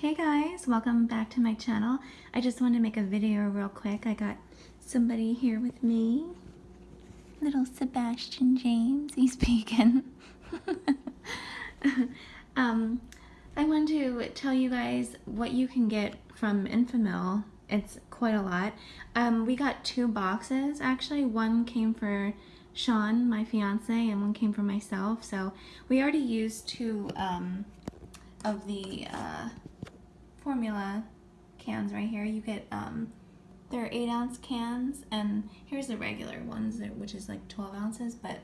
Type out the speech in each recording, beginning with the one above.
Hey guys, welcome back to my channel. I just wanted to make a video real quick. I got somebody here with me. Little Sebastian James, he's vegan. um, I wanted to tell you guys what you can get from Enfamil. It's quite a lot. Um, we got two boxes actually. One came for Sean, my fiance, and one came for myself. So we already used two um, of the uh, formula cans right here. You get, um, they're 8 ounce cans, and here's the regular ones, which is like 12 ounces, but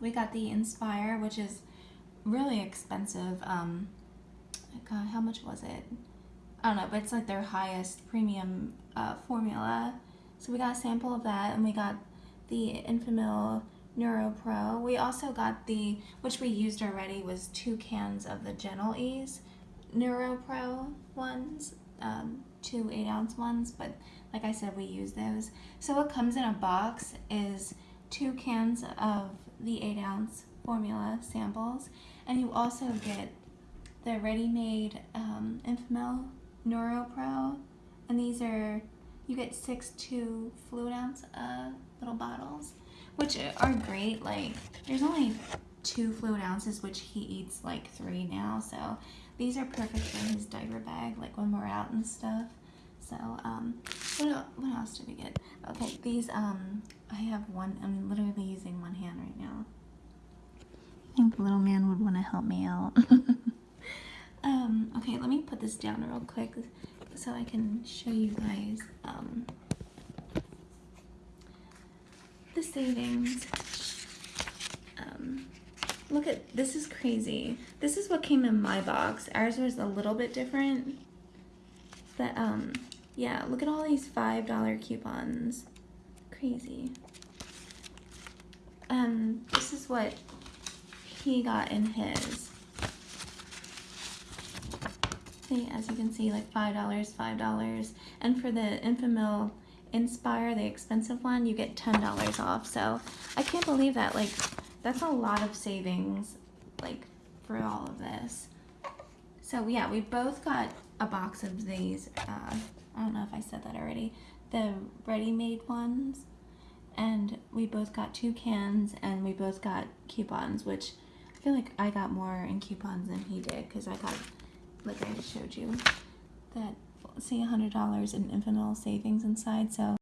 we got the Inspire, which is really expensive. Um, God, how much was it? I don't know, but it's like their highest premium uh, formula. So we got a sample of that, and we got the Enfamil Neuro Pro. We also got the, which we used already, was two cans of the Gentle Ease Neuro Pro ones, um, two 8 ounce ones, but like I said, we use those. So what comes in a box is two cans of the 8 ounce formula samples, and you also get the ready-made um, Enfamil Neuro Pro, and these are, you get six two fluid ounce uh, little bottles, which are great. Like, there's only two fluid ounces, which he eats like three now, so these are perfect for his diaper bag, like when we're out and stuff. So, um, what, else did we get? Okay, these, um, I have one, I'm literally using one hand right now. I think the little man would want to help me out. um, okay, let me put this down real quick so I can show you guys, um, the savings. Um, look at, this is crazy. This is what came in my box. Ours was a little bit different. But, um, yeah, look at all these $5 coupons. Crazy. Um, this is what he got in his. See, as you can see, like $5, $5. And for the Enfamil Inspire, the expensive one, you get $10 off. So I can't believe that. Like, that's a lot of savings, like, for all of this. So yeah, we both got a box of these. Uh, I don't know if I said that already. The ready-made ones. And we both got two cans and we both got coupons, which I feel like I got more in coupons than he did because I got, like I just showed you, that see $100 in Enfamil savings inside. So